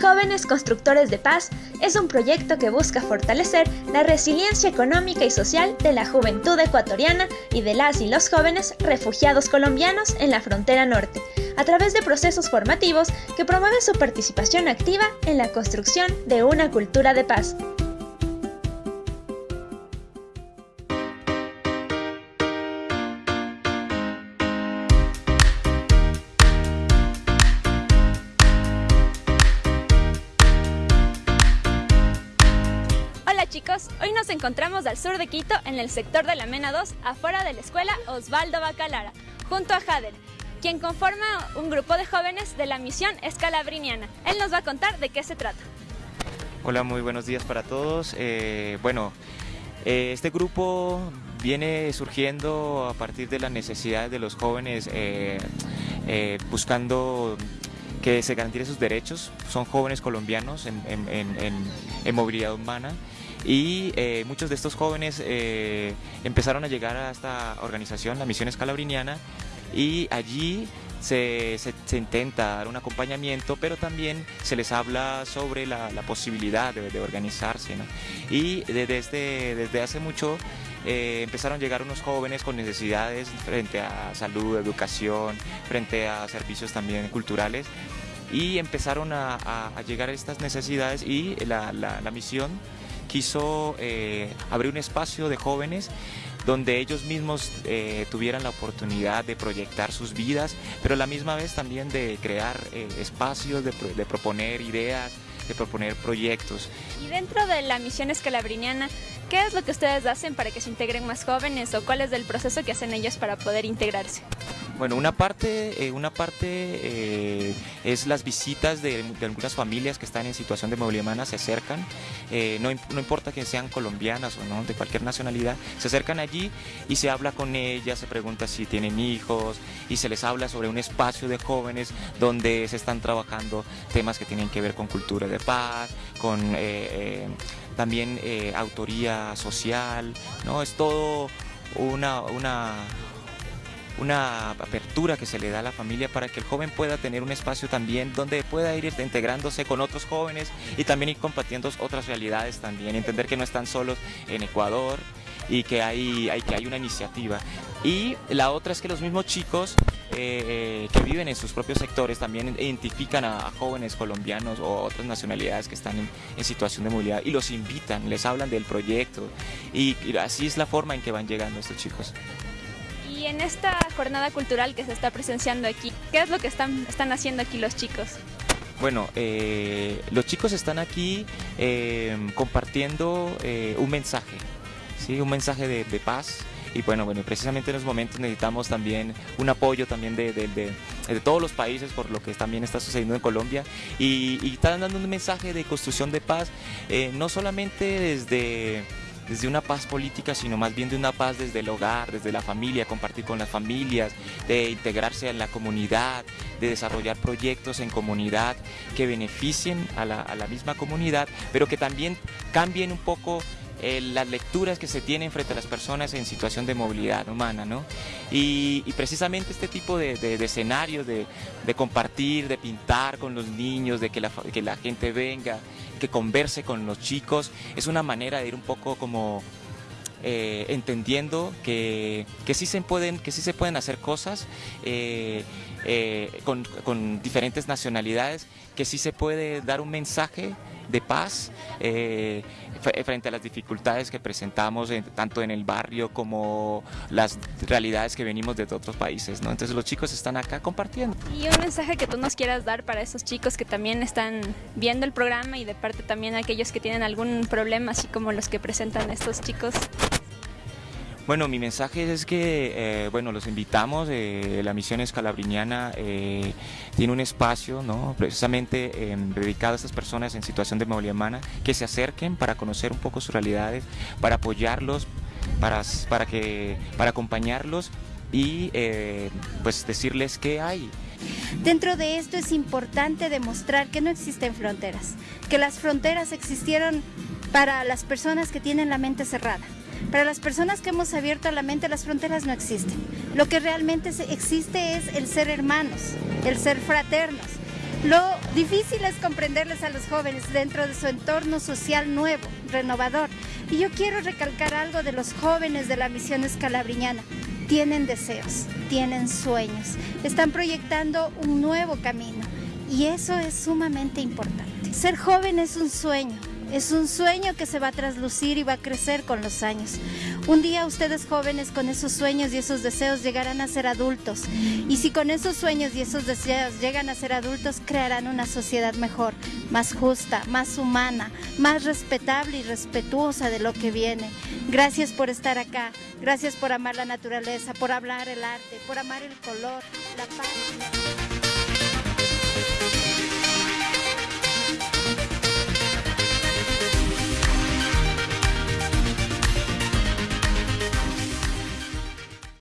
Jóvenes Constructores de Paz es un proyecto que busca fortalecer la resiliencia económica y social de la juventud ecuatoriana y de las y los jóvenes refugiados colombianos en la frontera norte, a través de procesos formativos que promueven su participación activa en la construcción de una cultura de paz. Chicos, hoy nos encontramos al sur de Quito, en el sector de la Mena 2, afuera de la escuela Osvaldo Bacalara, junto a Jader, quien conforma un grupo de jóvenes de la misión escalabriniana. Él nos va a contar de qué se trata. Hola, muy buenos días para todos. Eh, bueno, eh, este grupo viene surgiendo a partir de la necesidad de los jóvenes eh, buscando que se garanticen sus derechos. Son jóvenes colombianos en movilidad humana y eh, muchos de estos jóvenes eh, empezaron a llegar a esta organización, la Misión Escalabriniana, y allí se, intenta dar un acompañamiento, pero también se les habla sobre la, posibilidad de, organizarse. Y desde, desde hace mucho eh, empezaron a llegar unos jóvenes con necesidades frente a salud, educación, frente a servicios también culturales, y empezaron a, llegar a estas necesidades y la, la misión quiso eh, abrir un espacio de jóvenes donde ellos mismos eh, tuvieran la oportunidad de proyectar sus vidas, pero a la misma vez también de crear eh, espacios, de, de, proponer ideas, de proponer proyectos. Y dentro de la misión escalabriniana, ¿qué es lo que ustedes hacen para que se integren más jóvenes o cuál es el proceso que hacen ellos para poder integrarse? Bueno, una parte, eh, una parte eh, es las visitas de, algunas familias que están en situación de movilidad humana, se acercan, eh, no, importa que sean colombianas o no, de cualquier nacionalidad, se acercan allí y se habla con ellas, se pregunta si tienen hijos y se les habla sobre un espacio de jóvenes donde se están trabajando temas que tienen que ver con cultura de paz, con también autoría social, ¿no? Es todo una, una una apertura que se le da a la familia para que el joven pueda tener un espacio también donde pueda ir integrándose con otros jóvenes y también ir compartiendo otras realidades también, entender que no están solos en Ecuador y que hay, que hay una iniciativa. Y la otra es que los mismos chicos eh, que viven en sus propios sectores también identifican a, jóvenes colombianos o otras nacionalidades que están en, situación de movilidad y los invitan, les hablan del proyecto y así es la forma en que van llegando estos chicos. Y en esta jornada cultural que se está presenciando aquí, ¿qué es lo que están, están haciendo aquí los chicos? Bueno, eh, los chicos están aquí eh, compartiendo eh, un mensaje, ¿sí? un mensaje de, paz, y bueno, bueno, precisamente en los momentos necesitamos también un apoyo también de, todos los países por lo que también está sucediendo en Colombia y están dando un mensaje de construcción de paz, no solamente desde desde una paz política, sino más bien de una paz desde el hogar, desde la familia, compartir con las familias, de integrarse en la comunidad, de desarrollar proyectos en comunidad que beneficien a la, misma comunidad, pero que también cambien un poco eh, las lecturas que se tienen frente a las personas en situación de movilidad humana, ¿no? Y, precisamente este tipo de, escenarios de, compartir, de pintar con los niños, de que la, que la gente venga, que converse con los chicos, es una manera de ir un poco como eh, entendiendo que, que, sí se pueden, que sí se pueden hacer cosas eh, eh, con, con, diferentes nacionalidades, que sí se puede dar un mensaje de paz frente a las dificultades que presentamos tanto en el barrio como las realidades que venimos de otros países. ¿no? Entonces los chicos están acá compartiendo. Y un mensaje que tú nos quieras dar para esos chicos que también están viendo el programa y de parte también aquellos que tienen algún problema, así como los que presentan estos chicos. Bueno, mi mensaje es que, eh, bueno, los invitamos, eh, la misión escalabriniana eh, tiene un espacio, ¿no? Precisamente em, dedicado a estas personas en situación de movilidad humana, que se acerquen para conocer un poco sus realidades, para apoyarlos, para, para, que, para acompañarlos y pues decirles qué hay. Dentro de esto es importante demostrar que no existen fronteras, que las fronteras existieron para las personas que tienen la mente cerrada para las personas que hemos abierto la mente, las fronteras no existen. Lo que realmente existe es el ser hermanos, el ser fraternos. Lo difícil es comprenderles a los jóvenes dentro de su entorno social nuevo, renovador. Y yo quiero recalcar algo de los jóvenes de la misión escalabriñana. Tienen deseos, tienen sueños, están proyectando un nuevo camino y eso es sumamente importante. Ser joven es un sueño, es un sueño que se va a traslucir y va a crecer con los años. Un día ustedes jóvenes con esos sueños y esos deseos llegarán a ser adultos. Y si con esos sueños y esos deseos llegan a ser adultos, crearán una sociedad mejor, más justa, más humana, más respetable y respetuosa de lo que viene. Gracias por estar acá. Gracias por amar la naturaleza, por hablar el arte, por amar el color, la paz.